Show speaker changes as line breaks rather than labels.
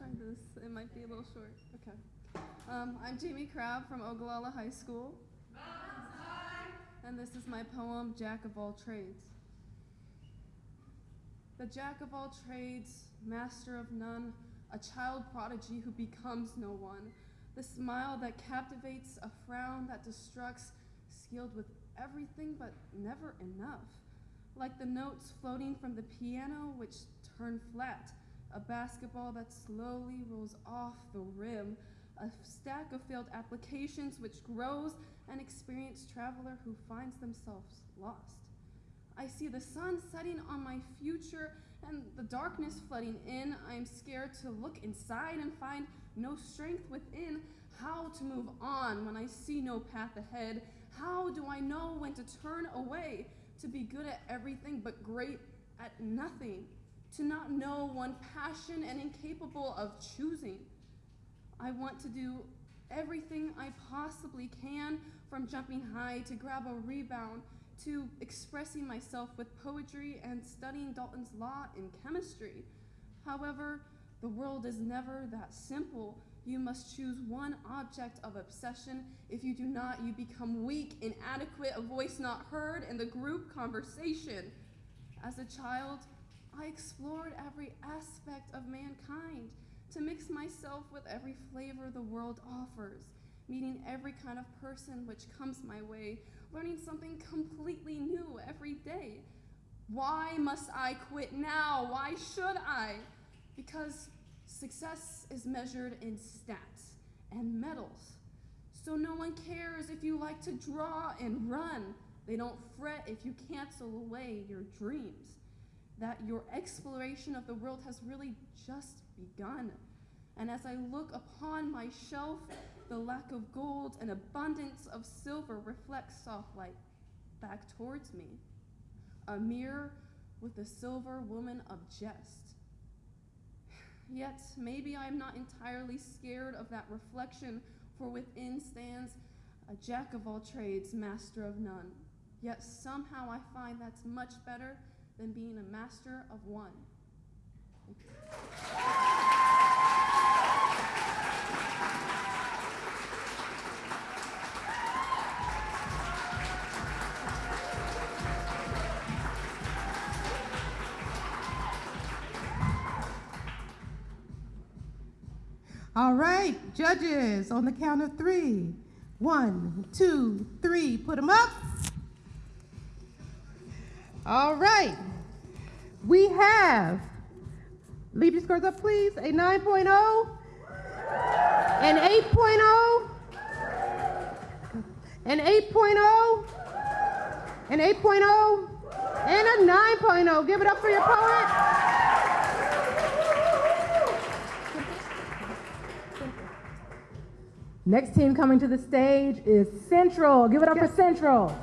try this. It might be a little short. Okay. Um, I'm Jamie Crabb from Ogallala High School. And this is my poem, Jack of All Trades. The Jack of all trades, master of none, a child prodigy who becomes no one. The smile that captivates, a frown that destructs, skilled with everything but never enough. Like the notes floating from the piano which turn flat, a basketball that slowly rolls off the rim, a stack of failed applications which grows, an experienced traveler who finds themselves lost. I see the sun setting on my future and the darkness flooding in. I am scared to look inside and find no strength within. How to move on when I see no path ahead? How do I know when to turn away? To be good at everything but great at nothing. To not know one passion and incapable of choosing. I want to do everything I possibly can, from jumping high to grab a rebound to expressing myself with poetry and studying Dalton's Law in chemistry. However, the world is never that simple. You must choose one object of obsession. If you do not, you become weak, inadequate, a voice not heard in the group conversation. As a child, I explored every aspect of mankind to mix myself with every flavor the world offers, meeting every kind of person which comes my way, learning something completely new every day. Why must I quit now? Why should I? Because success is measured in stats and medals. So no one cares if you like to draw and run. They don't fret if you cancel away your dreams. That your exploration of the world has really just begun. And as I look upon my shelf, the lack of gold and abundance of silver reflects soft light back towards me. A mirror with a silver woman of jest. Yet maybe I'm not entirely scared of that reflection, for within stands a jack of all trades, master of none. Yet somehow I find that's much better than being a master of one.
All right, judges, on the count of three. One, two, three, put them up. All right, we have, leave your scores up please, a 9.0, an 8.0, an 8.0, an 8.0, and a 9.0. Give it up for your poet. Next team coming to the stage is Central. Give it up for Central.